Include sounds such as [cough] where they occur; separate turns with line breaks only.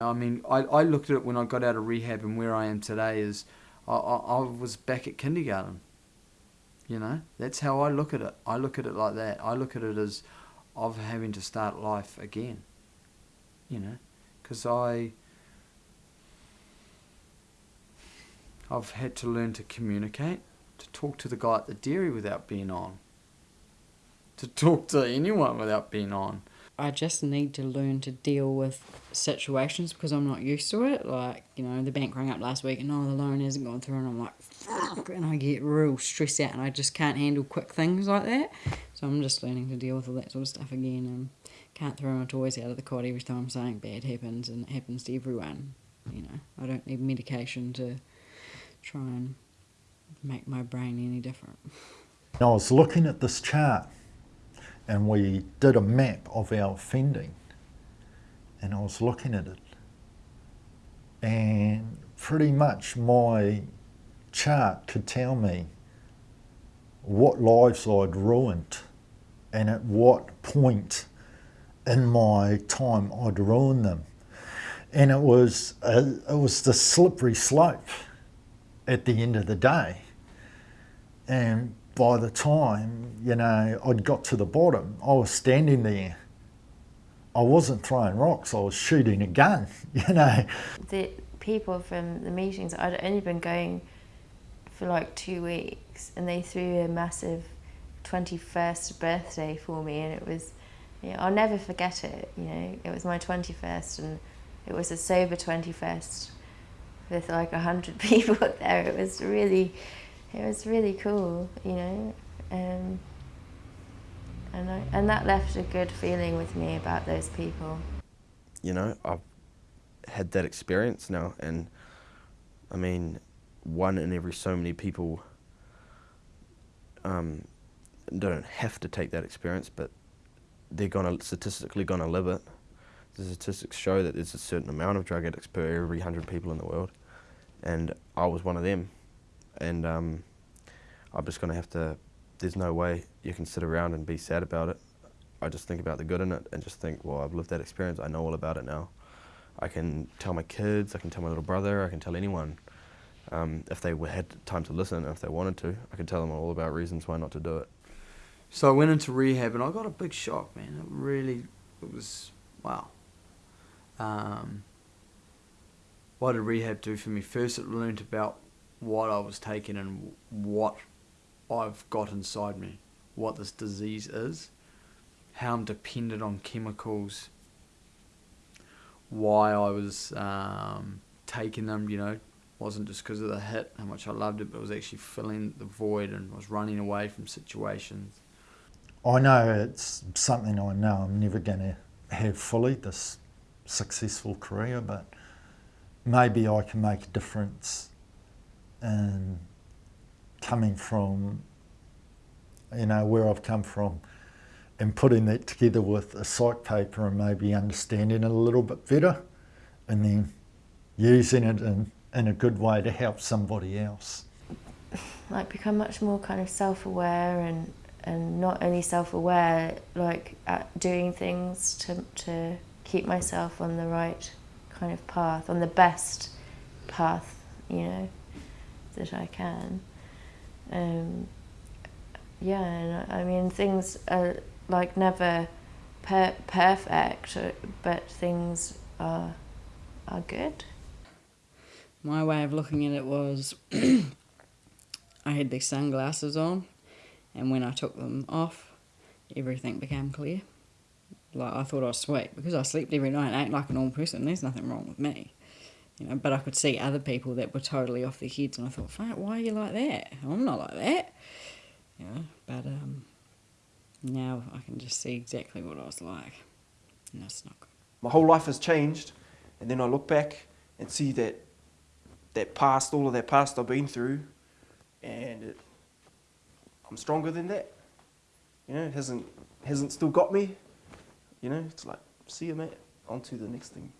I mean, I, I looked at it when I got out of rehab and where I am today is I, I, I was back at kindergarten. You know, that's how I look at it. I look at it like that. I look at it as of having to start life again. You know, because I I've had to learn to communicate, to talk to the guy at the dairy without being on, to talk to anyone without being on.
I just need to learn to deal with situations because I'm not used to it. Like, you know, the bank rang up last week and oh, the loan hasn't gone through, and I'm like, fuck, and I get real stressed out and I just can't handle quick things like that. So I'm just learning to deal with all that sort of stuff again and can't throw my toys out of the cot every time something bad happens and it happens to everyone. You know, I don't need medication to try and make my brain any different.
I was looking at this chart and we did a map of our offending and I was looking at it and pretty much my chart could tell me what lives I'd ruined and at what point in my time I'd ruined them. And it was, a, it was the slippery slope at the end of the day. And by the time, you know, I'd got to the bottom, I was standing there. I wasn't throwing rocks, I was shooting a gun, [laughs] you know.
The people from the meetings, I'd only been going for like two weeks and they threw a massive 21st birthday for me and it was, you know, I'll never forget it, you know. It was my 21st and it was a sober 21st with like a hundred [laughs] people there. It was really, it was really cool, you know. Um, and, I, and that left a good feeling with me about those people.
You know, I've had that experience now, and I mean, one in every so many people um, don't have to take that experience, but they're gonna statistically gonna live it. The statistics show that there's a certain amount of drug addicts per every hundred people in the world, and I was one of them. And um, I'm just gonna have to. There's no way you can sit around and be sad about it. I just think about the good in it and just think, well, I've lived that experience. I know all about it now. I can tell my kids. I can tell my little brother. I can tell anyone. Um, if they had time to listen, and if they wanted to, I could tell them all about reasons why not to do it.
So I went into rehab and I got a big shock, man. It really, it was, wow. Um, what did rehab do for me? First, it learned about what I was taking and what I've got inside me, what this disease is, how I'm dependent on chemicals, why I was um, taking them, you know, wasn't just because of the hit, how much I loved it, but it was actually filling the void and was running away from situations.
I know it's something I know I'm never going to have fully, this successful career, but maybe I can make a difference in coming from, you know, where I've come from and putting that together with a psych paper and maybe understanding it a little bit better and then using it in, in a good way to help somebody else.
Like become much more kind of self-aware and and not only self-aware, like at doing things to, to keep myself on the right kind of path, on the best path, you know, that I can. Um, yeah, and I mean, things are like never per perfect, but things are, are good.
My way of looking at it was [clears throat] I had these sunglasses on, and when I took them off, everything became clear. Like I thought I was sweet because I slept every night and ate like a normal person. There's nothing wrong with me, you know. But I could see other people that were totally off their heads, and I thought, "Fuck, why are you like that? I'm not like that," know. But um, now I can just see exactly what I was like, and that's not good.
My whole life has changed, and then I look back and see that that past, all of that past I've been through, and it, I'm stronger than that. You know, it hasn't hasn't still got me, you know, it's like, see you, mate. On to the next thing.